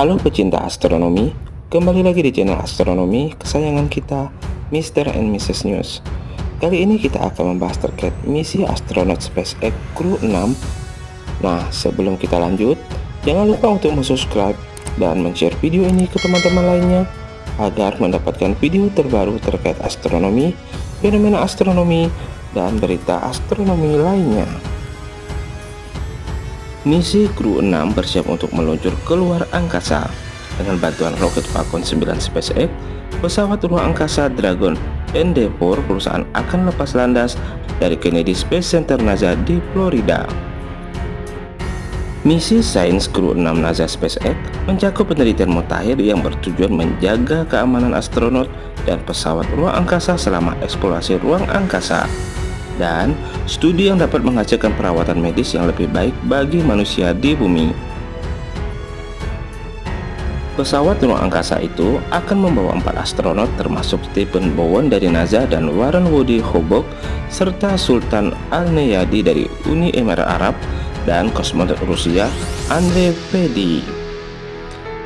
Halo pecinta astronomi, kembali lagi di channel astronomi kesayangan kita, Mr. and Mrs. News. Kali ini kita akan membahas terkait misi astronot SpaceX Crew 6. Nah, sebelum kita lanjut, jangan lupa untuk subscribe dan share video ini ke teman-teman lainnya agar mendapatkan video terbaru terkait astronomi, fenomena astronomi, dan berita astronomi lainnya. Misi Crew 6 bersiap untuk meluncur keluar angkasa dengan bantuan roket Falcon 9 SpaceX, pesawat ruang angkasa Dragon Endeavour perusahaan akan lepas landas dari Kennedy Space Center NASA di Florida. Misi Science Crew 6 NASA SpaceX mencakup penelitian mutakhir yang bertujuan menjaga keamanan astronot dan pesawat ruang angkasa selama eksplorasi ruang angkasa dan studi yang dapat menghasilkan perawatan medis yang lebih baik bagi manusia di bumi. Pesawat ruang angkasa itu akan membawa empat astronot termasuk Stephen Bowen dari NASA dan Warren Woody Hobok serta Sultan Al-Neyadi dari Uni Emirat Arab dan kosmonot Rusia Andrei Pedi.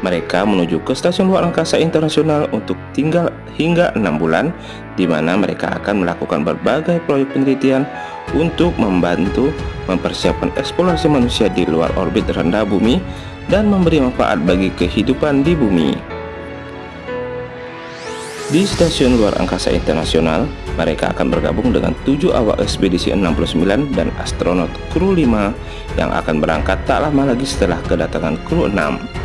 Mereka menuju ke stasiun luar angkasa internasional untuk tinggal hingga enam bulan, di mana mereka akan melakukan berbagai proyek penelitian untuk membantu mempersiapkan eksplorasi manusia di luar orbit rendah bumi dan memberi manfaat bagi kehidupan di bumi. Di stasiun luar angkasa internasional, mereka akan bergabung dengan tujuh awak ekspedisi 69 dan astronot kru 5 yang akan berangkat tak lama lagi setelah kedatangan kru 6.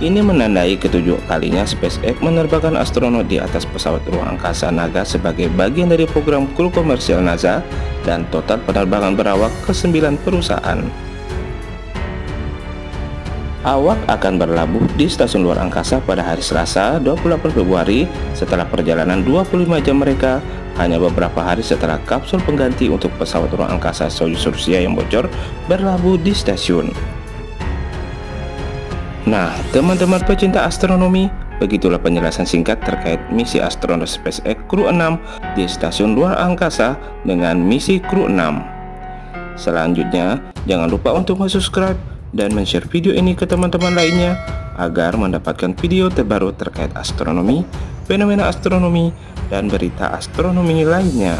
Ini menandai ketujuh kalinya SpaceX menerbangkan astronot di atas pesawat ruang angkasa Naga sebagai bagian dari program kru komersial NASA dan total penerbangan berawak ke 9 perusahaan. Awak akan berlabuh di stasiun luar angkasa pada hari Selasa 28 Februari setelah perjalanan 25 jam mereka hanya beberapa hari setelah kapsul pengganti untuk pesawat ruang angkasa Soyuz Rusia yang bocor berlabuh di stasiun. Nah, teman-teman pecinta astronomi, begitulah penjelasan singkat terkait misi astronot SpaceX Crew 6 di stasiun luar angkasa dengan misi Crew 6. Selanjutnya, jangan lupa untuk subscribe dan share video ini ke teman-teman lainnya agar mendapatkan video terbaru terkait astronomi, fenomena astronomi, dan berita astronomi lainnya.